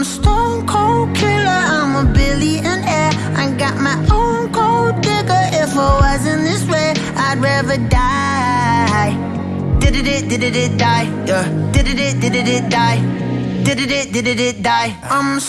I'm a stone cold killer, I'm a billionaire. I got my own gold digger. If I wasn't this way, I'd rather die. Did it, it, did it, it, die. Yeah. Did it, it, did it, it, die. Did it, it, did it, it, die. I'm a